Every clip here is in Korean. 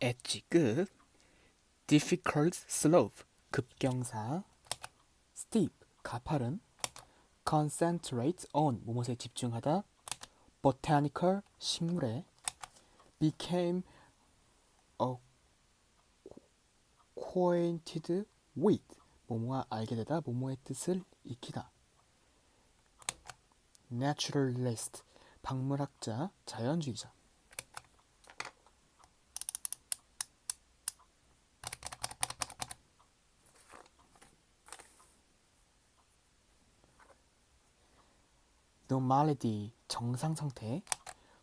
엣지 끝 difficult slope 급경사 steep 가파른 concentrate on 무엇에 집중하다 botanical 식물에 became acquainted with 뭐뭐와 알게 되다 뭐뭐의 뜻을 익히다 naturalist 박물학자 자연주의자 normality 정상 상태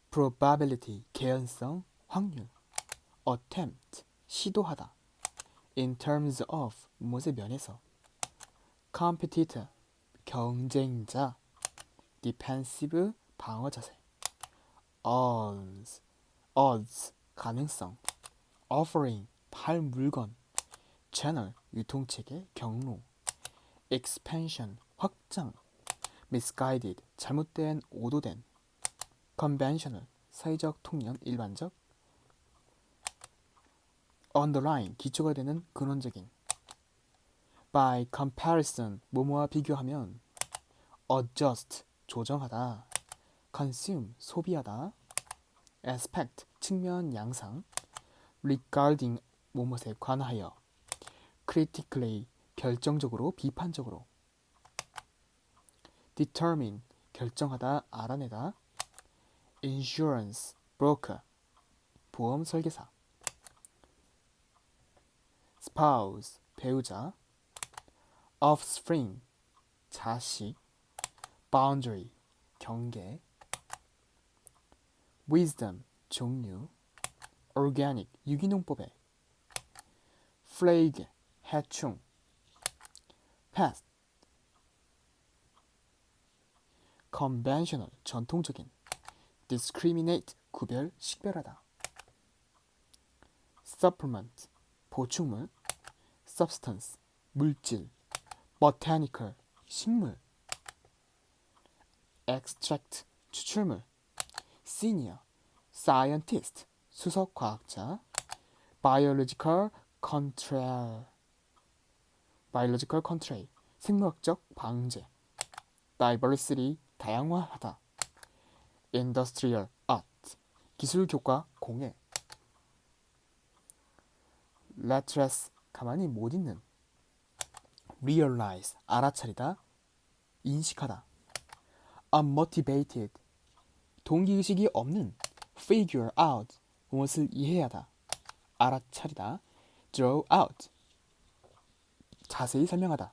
probability 개연성 확률 attempt 시도하다 in terms of 무엇의 면에서 competitor 경쟁자 defensive 방어 자세 odds odds 가능성 offering 팔 물건 channel 유통체계 경로 expansion 확장 misguided 잘못된 오도된 conventional 사회적 통념 일반적 underline 기초가 되는 근원적인 by comparison 뭐뭐와 비교하면 adjust 조정하다 consume 소비하다 aspect 측면 양상 regarding 뭐뭐에 관하여 critically 결정적으로 비판적으로 determine 결정하다 알아내다 insurance broker 보험 설계사 spouse 배우자 offspring 자식 boundary 경계 wisdom 종류 organic 유기농법에 plague 해충 pest conventional 전통적인 discriminate 구별 식별하다 supplement 보충물 substance 물질 botanical 식물 extract 추출물 senior scientist 수석 과학자 biological control biological control 생물학적 방제 diversity 다양화하다 industrial art 기술 교과 공예 lettress 가만히 못 있는 realize 알아차리다 인식하다 unmotivated 동기의식이 없는 figure out 무엇을 이해하다 알아차리다 draw out 자세히 설명하다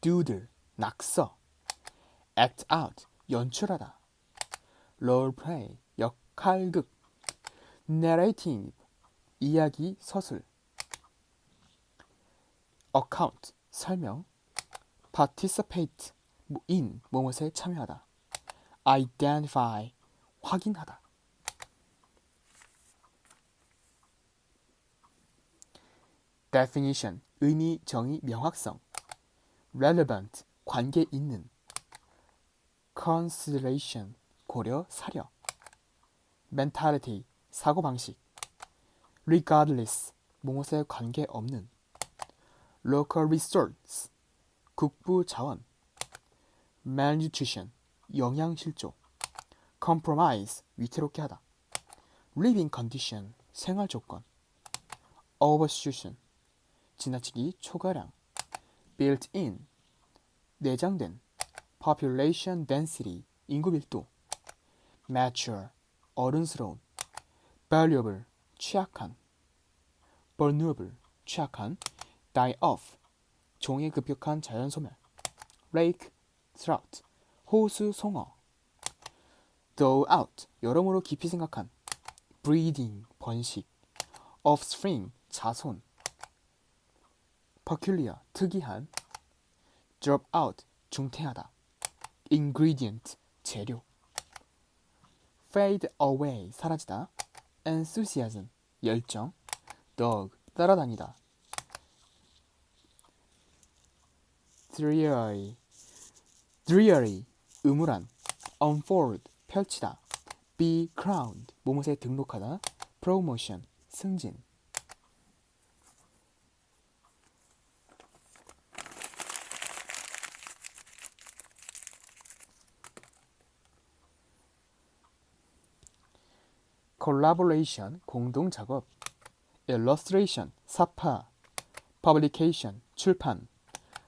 doodle 낙서 act out 연출하다 roleplay 역할극 narrative 이야기 서술 account 설명 participate in 무엇에 참여하다 identify 확인하다 definition 의미 정의 명확성 relevant 관계 있는 consideration 고려 사려 mentality 사고 방식 regardless 무엇에 관계 없는 local resource 국부 자원 malnutrition 영양 실조 compromise 위태롭게 하다 living condition 생활 조건 overshooting 지나치기 초과량 built in 내장된 population density 인구 밀도 mature 어른스러운 valuable 취약한 vulnerable 취약한 die off 종의 급격한 자연 소멸 lake trout 호수 송어 thaw out 여러모로 깊이 생각한 breeding 번식 offspring 자손 peculiar 특이한 drop out 중퇴하다 ingredient 재료 fade away 사라지다 enthusiasm 열정 dog 따라다니다 dreary dreary 음울한 unfold 펼치다 be crowned 무엇에 등록하다 promotion 승진 collaboration 공동 작업 illustration 사파 publication 출판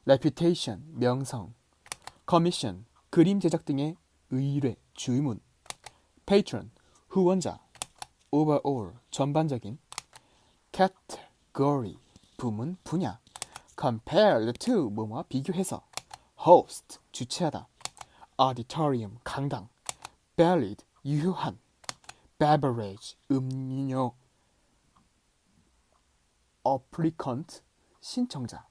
reputation 명성 commission 그림 제작 등의 의뢰 주문 patron 후원자 overall 전반적인 category 부문 분야 compared to 뭐뭐와 비교해서 host 주최하다 auditorium 강당 valid 유효한 beverage 음료 applicant 신청자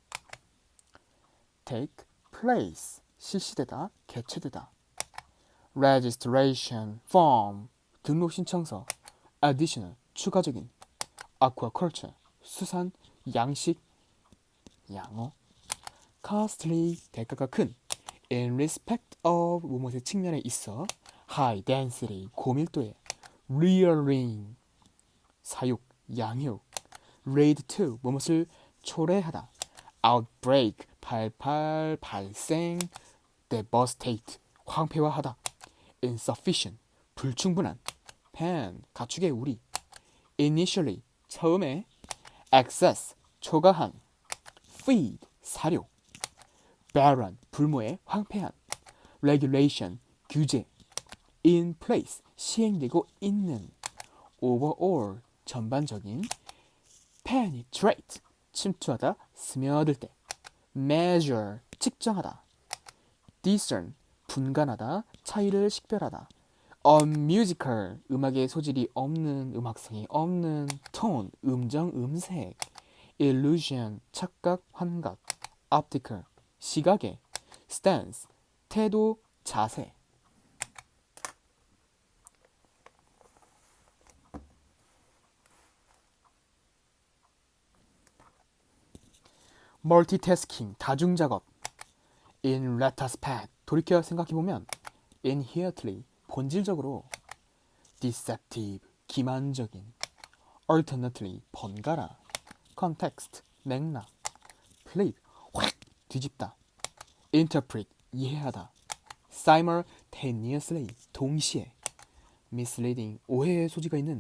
take place 실시되다 개최되다 registration form 등록 신청서 additional 추가적인 aquaculture 수산 양식 양어 costly 대가가 큰 in respect of 무엇의 측면에 있어 high density 고밀도의 rearing 사육 양육 raid to 무엇을 초래하다 outbreak 발발 발생 devastate 황폐화하다 insufficient 불충분한 pen 가축의 우리 initially 처음에 excess 초과한 feed 사료 barren 불모의 황폐한 regulation 규제 in place 시행되고 있는 overall 전반적인 penetrate 침투하다 스며들 때 measure 측정하다 discern 분간하다 차이를 식별하다 unmusical 음악의 소질이 없는 음악성이 없는 tone 음정 음색 illusion 착각 환각 optical 시각의 stance 태도 자세 멀티태스킹 다중작업 in retrospect 돌이켜 생각해보면 inherently 본질적으로 deceptive 기만적인 alternately 번갈아 context 맥락 flip 확 뒤집다 interpret 이해하다 simultaneously 동시에 misleading 오해의 소지가 있는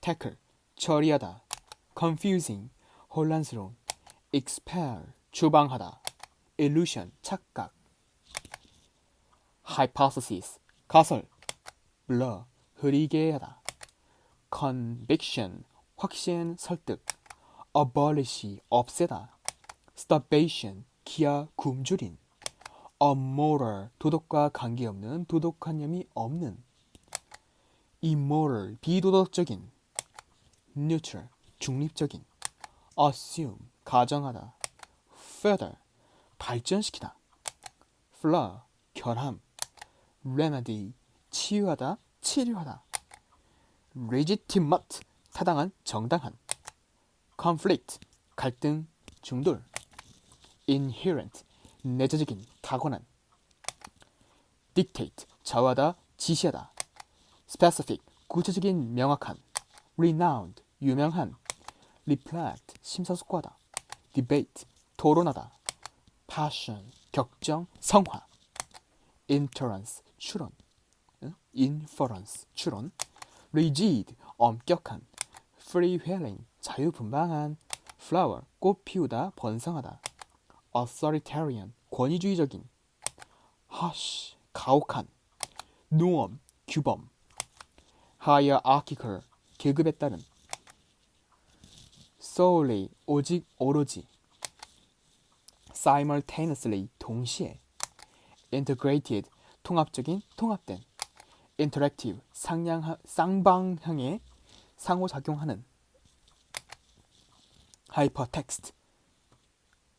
tackle 처리하다 confusing 혼란스러운 expel 주방하다 illusion 착각 hypothesis 가설 blur 흐리게 하다 conviction 확신 설득 abolish 없애다 starvation 기아 굶주린 unmoral 도덕과 관계없는 도덕관념이 없는 immoral 비도덕적인 neutral 중립적인 assume 가정하다 further 발전시키다 flaw 결함 remedy 치유하다 치료하다 legitimate 타당한 정당한 conflict 갈등 중돌 inherent 내재적인 타고난 dictate 저하다 지시하다 specific 구체적인 명확한 renowned 유명한 reflect 심사숙고하다 debate 토론하다 passion 격정 성화 inference 추론 inference 추론 rigid 엄격한 freewheeling 자유분방한 flower 꽃 피우다 번성하다 authoritarian 권위주의적인 harsh 가혹한 norm 규범 hierarchical 계급에 따른 solely 오직 오로지 simultaneously 동시에 integrated 통합적인 통합된 interactive 상향 쌍방향의 상호작용하는 hypertext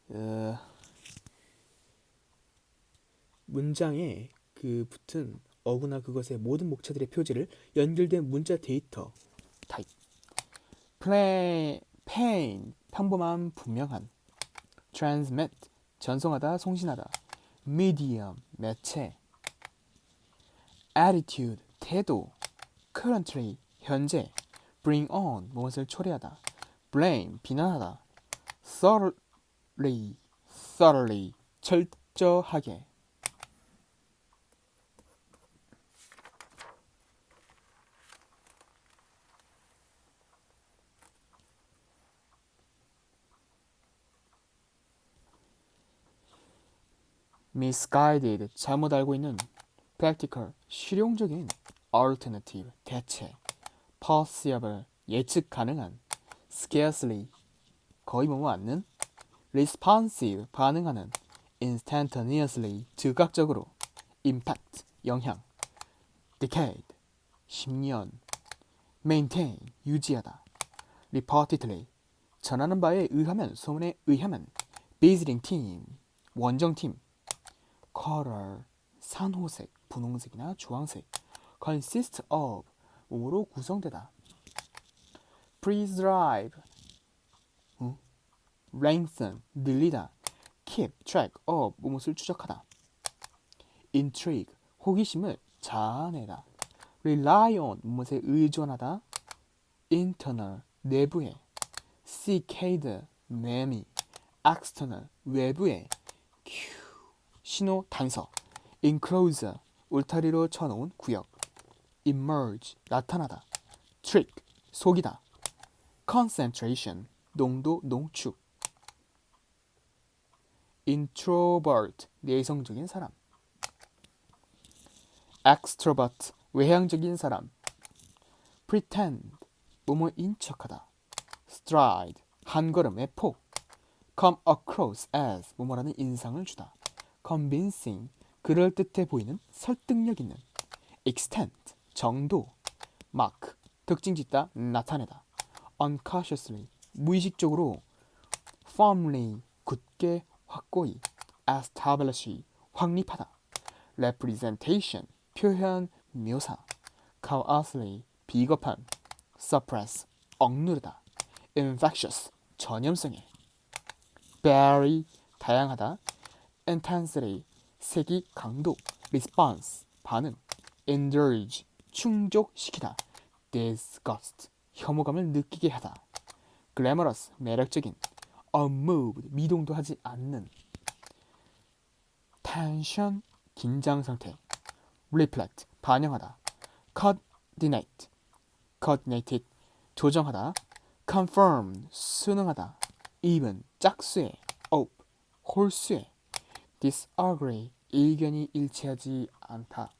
어, 문장에 그 붙은 어구나 그것의 모든 목차들의 표지를 연결된 문자 data type plain 평범한 분명한 transmit 전송하다 송신하다 medium 매체 attitude 태도 currently 현재 bring on 무엇을 초래하다 blame 비난하다 thoroughly thoroughly 철저하게 misguided 잘못 알고 있는 practical 실용적인 alternative 대체 possible 예측 가능한 scarcely 거의 뭐뭐 않는 responsive 반응하는 instantaneously 즉각적으로 impact 영향 decade 10년 maintain 유지하다 reportedly 전하는 바에 의하면 소문에 의하면 visiting team 원정팀 color 산호색 분홍색이나 주황색 consist of 몸으로 구성되다 prescribe 어? lengthen 늘리다 keep track of 무엇을 추적하다 intrigue 호기심을 자아내다 rely on 무엇에 의존하다 internal 내부에 cicade 매미 external 외부에 큐 신호 단서 enclosure 울타리로 쳐놓은 구역 emerge 나타나다 trick 속이다 concentration 농도 농축 introvert 내성적인 사람 extrovert 외향적인 사람 pretend 뭐뭐인 척하다 stride 한 걸음의 폭 come across as 뭐뭐라는 인상을 주다 convincing 그럴듯해 보이는 설득력 있는 extent 정도 mark 특징 짓다 나타내다 unconsciously 무의식적으로 firmly 굳게 확고히 establish 확립하다 representation 표현 묘사 cowardly 비겁한 suppress 억누르다 infectious 전염성에 vary 다양하다 intensity 세기 강도 response 반응 indulge 충족시키다 disgust 혐오감을 느끼게 하다 glamorous 매력적인 unmoved 미동도 하지 않는 tension 긴장 상태 reflect 반영하다 coordinate coordinated 조정하다 confirm 수능하다 even 짝수에 op 홀수에 disagree 의견이 일치하지 않다.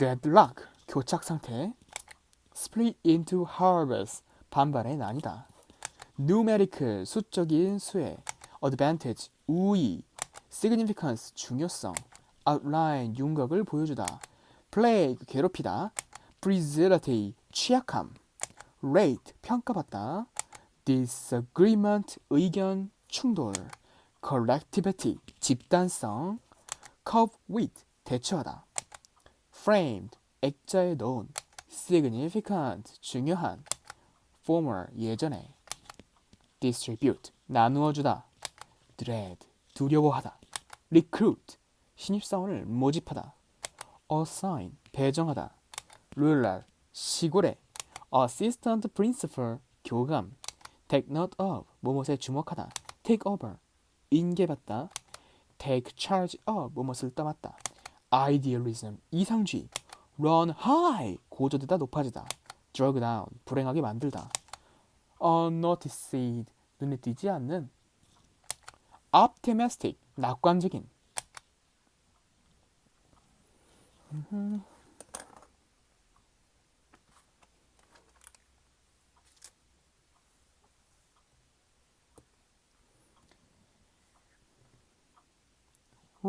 deadlock 교착 상태 split into halves 반반에 나뉘다 numerical 수적인 수에 advantage 우위 significance 중요성 outline 윤곽을 보여주다 plague 괴롭히다 fragility 취약함 rate 평가받다 disagreement 의견 충돌 collectivity 집단성 cope with 대처하다 framed 액자에 넣은 significant 중요한 former 예전에 distribute 나누어 주다 dread 두려워하다 recruit 신입사원을 모집하다 assign 배정하다 rural 시골에 assistant principal 교감 take note of 무엇에 주목하다 take over 인계받다 take charge of 무엇을 떠맡다 idealism 이상주의 run high 고조되다 높아지다 drag down 불행하게 만들다 unnoticed 눈에 띄지 않는 optimistic 낙관적인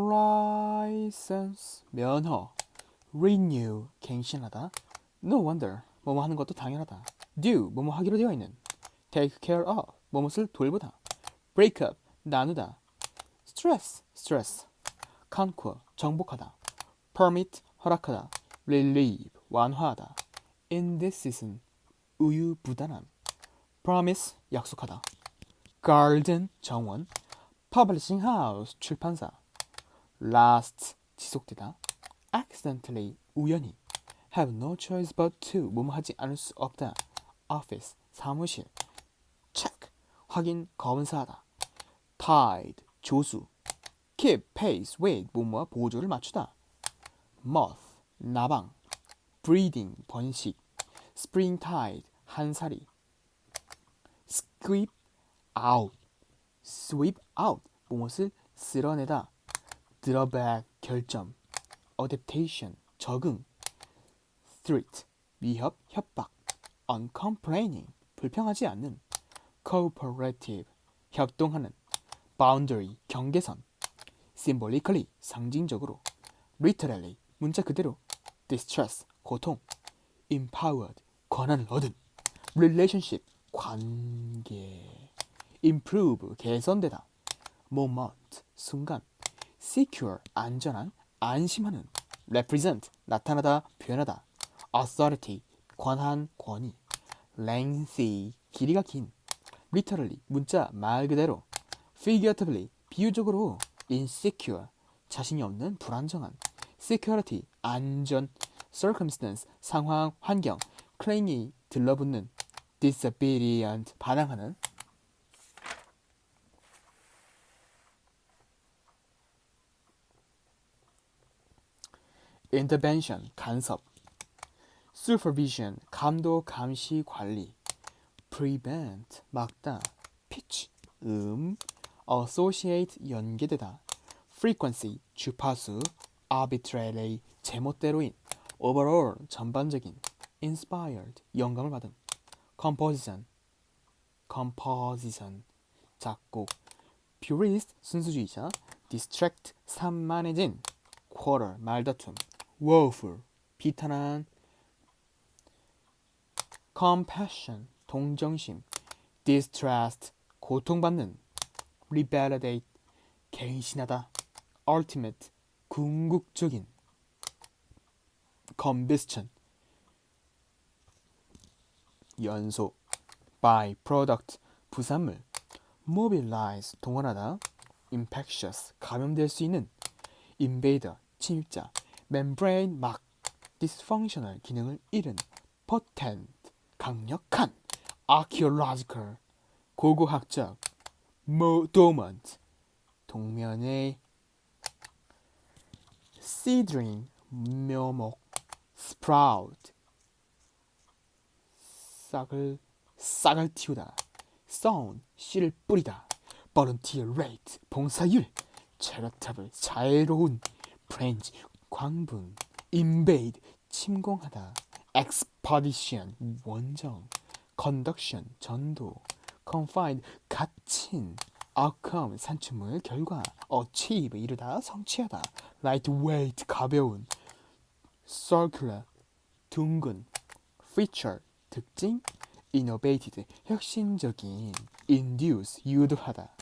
license 면허 renew 갱신하다 no wonder 뭐뭐 하는 것도 당연하다 do 뭐뭐 하기로 되어 있는 take care of 뭐뭇을 돌보다 break up 나누다 stress stress conquer 정복하다 permit 허락하다 relieve 완화하다 indecision 우유부단함 promise 약속하다 garden 정원 publishing house 출판사 last 지속되다 accidentally 우연히 have no choice but to 뭐뭐 하지 않을 수 없다 office 사무실 check 확인 검사하다 tide 조수 keep pace with 뭐뭐와 보조를 맞추다 moth 나방 breeding 번식 springtide 한살이 sweep out sweep out 무엇을 쓸어내다 drawback 결점 adaptation 적응 threat 위협 협박 uncomplaining 불평하지 않는 cooperative 협동하는 boundary 경계선 symbolically 상징적으로 literally 문자 그대로 distress 고통 empowered 권한을 얻은 relationship 관계 improve 개선되다 moment 순간 secure 안전한 안심하는 represent 나타나다 표현하다 authority 권한 권위 lengthy 길이가 긴 literally 문자 말 그대로 figuratively 비유적으로 insecure 자신이 없는 불안정한 security 안전 circumstance 상황 환경 clingy 들러붙는 disobedient 반항하는 intervention 간섭 supervision 감독 감시 관리 prevent 막다 pitch 음 associate 연계되다 frequency 주파수 arbitrarily 제멋대로인 overall 전반적인 inspired 영감을 받은 composition composition 작곡 purist 순수주의자 distract 산만해진 quarrel 말다툼 woeful 비탄한 compassion 동정심 distressed 고통받는 revalidate 개의신하다 ultimate 궁극적인 combustion 연소 by product 부산물 mobilize 동원하다 infectious 감염될 수 있는 invader 침입자 membrane 막 dysfunctional 기능을 잃은 potent 강력한 archaeological 고고학적 mo dormant 동면의 seedling 묘목 sprout 싹을 싹을 틔우다 sown 씨를 뿌리다 volunteer rate 봉사율 charitable 자애로운 french 광분 invade 침공하다 expedition 원정 conduction 전도 confined 갇힌 outcome 산출물 결과 achieve 이루다 성취하다 lightweight 가벼운 circular 둥근 feature 특징 innovated 혁신적인 induce 유도하다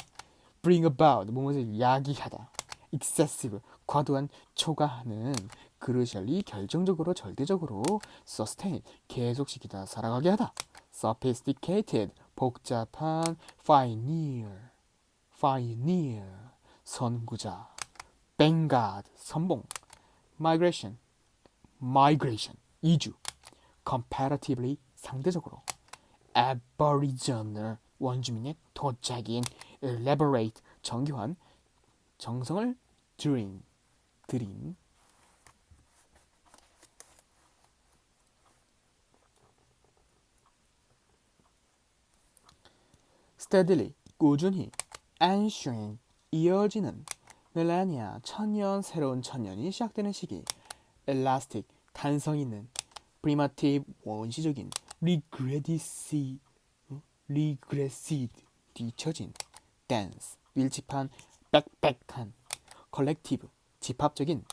bring about 무엇을 야기하다 excessive 과도한 초과하는 그르셜리 결정적으로 절대적으로 sustain 계속시키다 살아가게 하다 sophisticated 복잡한 pioneer pioneer 선구자 vanguard 선봉 migration migration 이주 comparatively 상대적으로 aboriginal 원주민의 도자기인 elaborate 정교한 정성을 들인 들인 steadily 꾸준히 ensuing 이어지는 millennia 천년 새로운 천년이 시작되는 시기 elastic 탄성 있는 primitive 원시적인 regressive regressive 뒤처진 dense 밀집한 빽빽한 collective 집합적인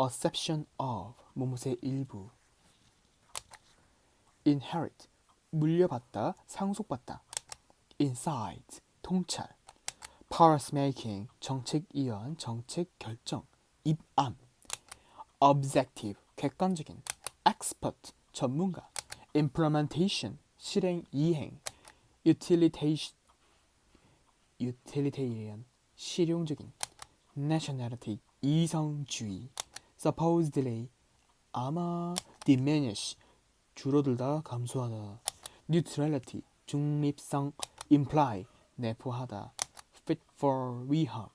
acception of 무엇의 일부 inherit 물려받다 상속받다 insight 통찰 policy making 정책 이완 정책 결정 입안 objective 객관적인 expert 전문가 implementation 실행 이행 utilitarian 실용적인 nationality 이성주의 supposedly 아마 diminish 줄어들다 감소하다 neutrality 중립성 imply 내포하다 fit for 위험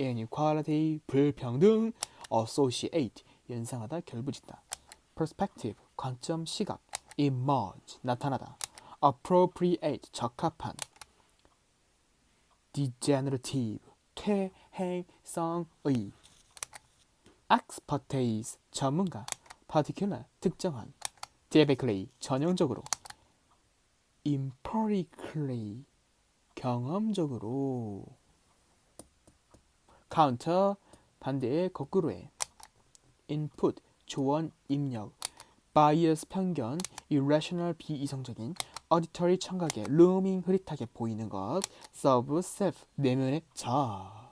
inequality 불평등 associate 연상하다 결부짓다 perspective 관점 시각 emerge 나타나다 appropriate 적합한 degenerative 퇴행성의 expertise 전문가 particular 특정한 typically 전형적으로 empirically 경험적으로 counter 반대의 거꾸로에 input 조언 입력 bias 편견 irrational 비이성적인 auditory 청각에 looming 흐릿하게 보이는 것 serve self 내면의 자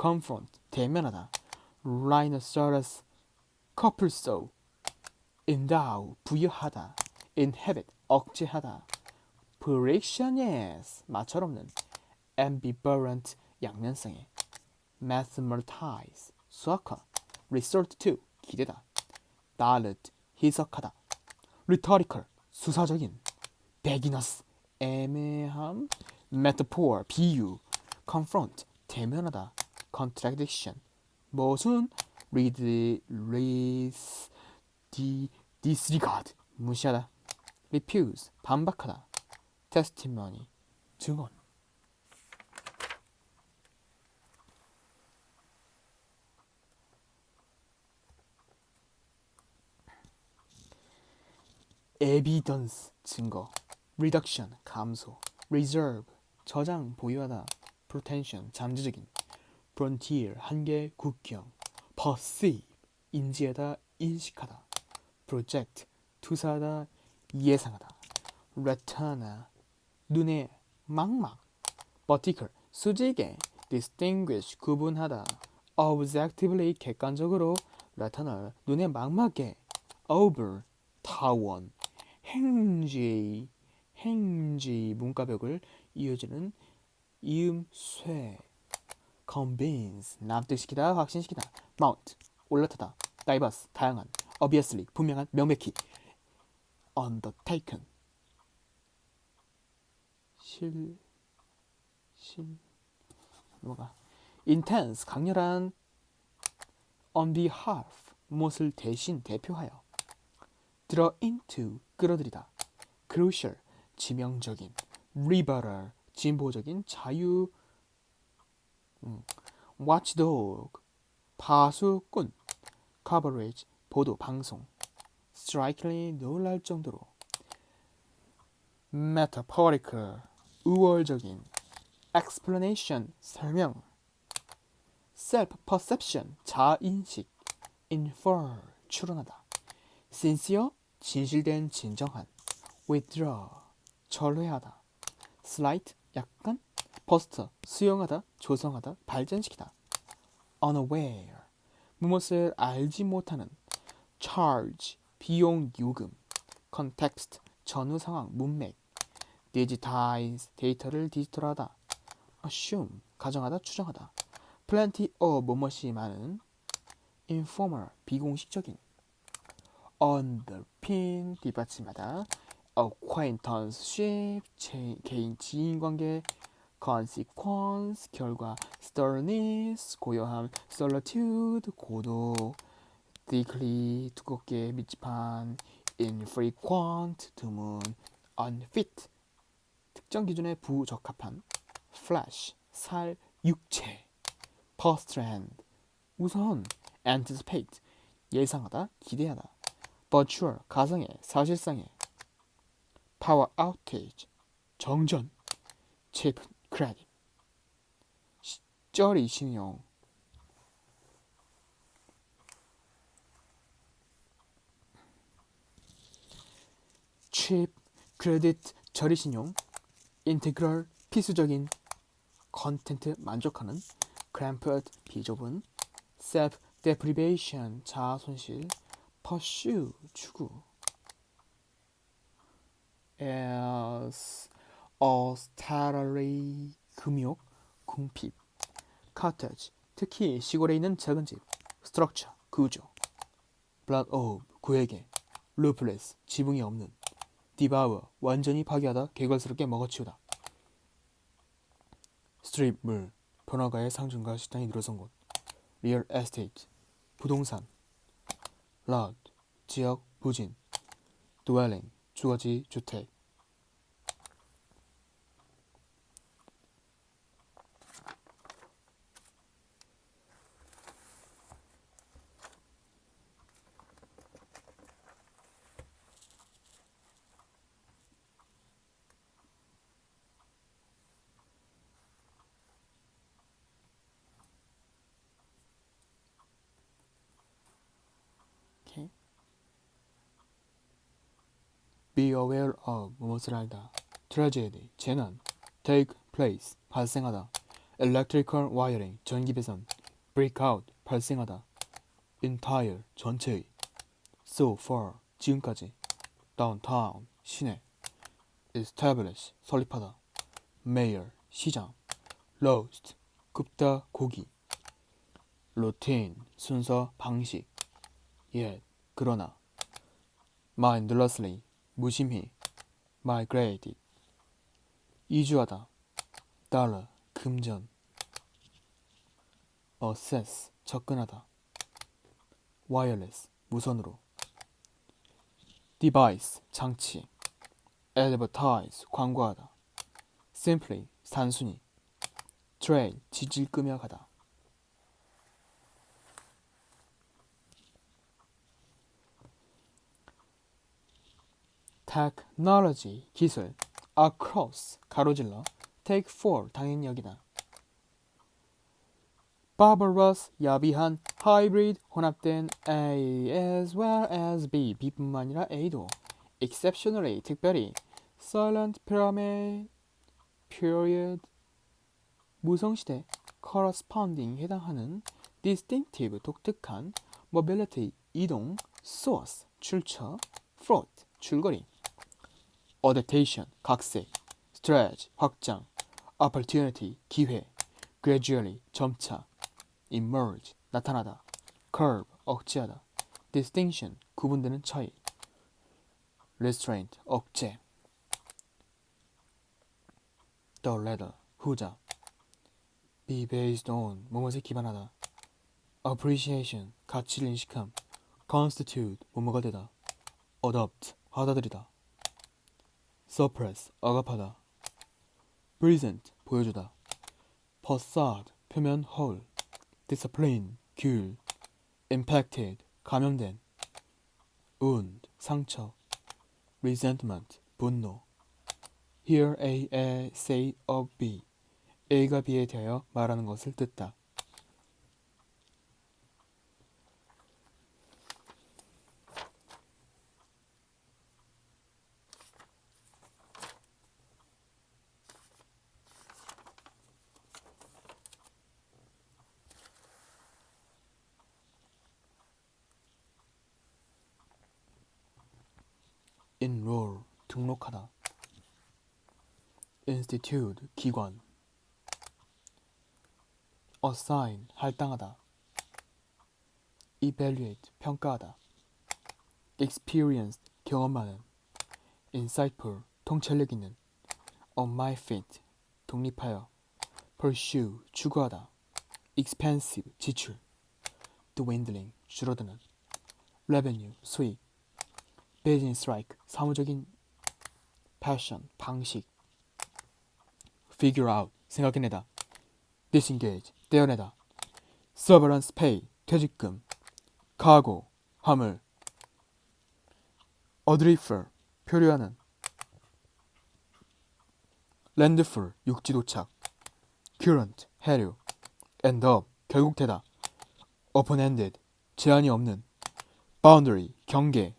confront 대면하다 rhinoceros couplesau endow 부여하다 inhabit 억제하다 frictionless 마찰 없는 ambivalent 양면성에 mathematize 수학화 resort to 기대다 knowledge 해석하다 rhetorical 수사적인 beginners 애매함 metaphor 비유 confront 대면하다 contradiction 모순 read raise di, disregard 무시하다 refuse 반박하다 testimony 증언 evidence 증거 reduction 감소 reserve 저장 보유하다 pretension 잠재적인 frontier 한계 국경 perceive 인지하다 인식하다 project 투사하다 예상하다 retina 눈에 망막 vertical 수직에 distinguish 구분하다 objectively 객관적으로 retinal 눈에 망막에 over 타원 행지 행지 문과벽을 이어지는 이음 쇠 convince 납득시키다 확신시키다 mount 올라타다 diverse 다양한 obviously 분명한 명백히 undertaken 실, 실, 뭐가 intense 강렬한 on behalf 무엇을 대신 대표하여 draw into 끌어들이다 crucial 지명적인 liberal 진보적인 자유 음, watchdog 파수꾼 coverage 보도 방송 strikingly 놀랄 정도로 metaphorical 우월적인 explanation 설명 self perception 자인식 infer 추론하다 sincere 진실된 진정한 withdraw 절회하다. slight 약간 post 수용하다 조성하다 발전시키다. unaware. 무엇을 알지 못하는. charge 비용 요금. context 전후 상황 문맥. digitize 데이터를 디지털하다. assume 가정하다 추정하다. plenty of 무엇이 많은. informal 비공식적인. underpin 뒷받침하다 acquaintanceship 제, 개인 지인관계 consequence 결과 sternness 고요함 solitude 고독 thickly 두껍게 밀집한 infrequent 드문 unfit 특정 기준에 부적합한 flesh 살 육체 postrand 우선 anticipate 예상하다 기대하다 virtual 가상의 사실상의 power outage 정전 cheap credit 쩌리 신용 cheap credit 저리 신용 인테그럴 필수적인 컨텐트 만족하는 cramped 비좁은 self deprivation 자아 손실 pursue 추구 as austerity 금욕 궁핍 cottage 특히 시골에 있는 작은 집 structure 구조 blood of 구에게 ruthless 지붕이 없는 devour 완전히 파괴하다 개걸스럽게 먹어치우다 strip 물 번화가의 상징과 식당이 늘어선 곳 real estate 부동산 lot 지역 부진 dwelling 주거지 주택 오케이. Be aware 무엇을 알다. Tragedy 재난. Take place 발생하다. Electrical wiring 전기 배선. Break out 발생하다. Entire 전체의. So far 지금까지. Downtown 시내. Establish 설립하다. Mayor 시장. Roast 굽다 고기. Routine 순서 방식. yet 그러나 mindlessly 무심히 migrated 이주하다 dollar 금전 access 접근하다 wireless 무선으로 device 장치 advertise 광고하다 simply 단순히 trail 지질 끄며 가다 technology 기술 across 가로질러 take for 당연히 여기다 barbarous 야비한 hybrid 혼합된 A as well as B B뿐만 아니라 A도 exceptionally 특별히 silent pyramid period 무성시대 corresponding 해당하는 distinctive 독특한 mobility 이동 source 출처 fraud 줄거리 adaptation 각색 stretch 확장 opportunity 기회 gradually 점차 emerge 나타나다 curb 억제하다 distinction 구분되는 차이 restraint 억제 the latter 후자 be based on 무엇에 기반하다 appreciation 가치를 인식함 constitute 뭐뭐가 되다 adopt 받아들이다 suppress 억압하다 present 보여주다 facade 표면 허울 discipline 규율 impacted 감염된 wound 상처 resentment 분노 hear A, A say of B A가 B에 대하여 말하는 것을 듣다 enroll 등록하다 institute 기관 assign 할당하다 evaluate 평가하다 experienced 경험 많은 insightful 통찰력 있는 on my feet 독립하여 pursue 추구하다 expensive 지출 dwindling 줄어드는 revenue 수익 business like 사무적인 passion 방식 figure out 생각해내다 disengage 떼어내다 severance pay 퇴직금 cargo 화물 adrift 표류하는 landfall 육지 도착 current 해류 end up 결국 되다 open-ended 제한이 없는 boundary 경계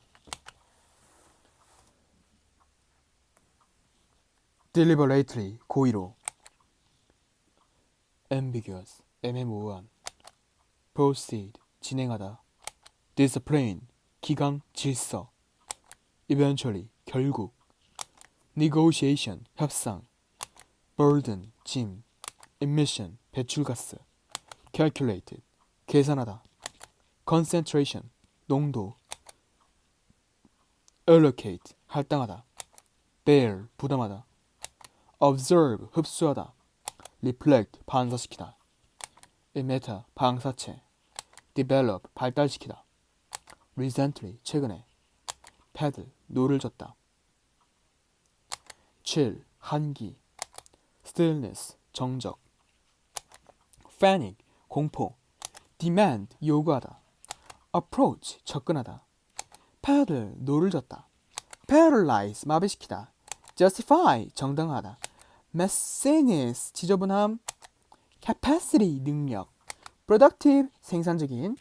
deliberately 고의로 ambiguous 애매모호한 proceed 진행하다 discipline 기강 질서 eventually 결국 negotiation 협상 burden 짐 emission 배출가스 calculated 계산하다 concentration 농도 allocate 할당하다 bear 부담하다 observe 흡수하다 reflect 반사시키다 emitter 방사체 develop 발달시키다 recently 최근에 paddle 노를 젓다 chill 한기 stillness 정적 panic 공포 demand 요구하다 approach 접근하다 paddle 노를 젓다 paralyze 마비시키다 justify 정당하다 messiness 지저분함 capacity 능력 productive 생산적인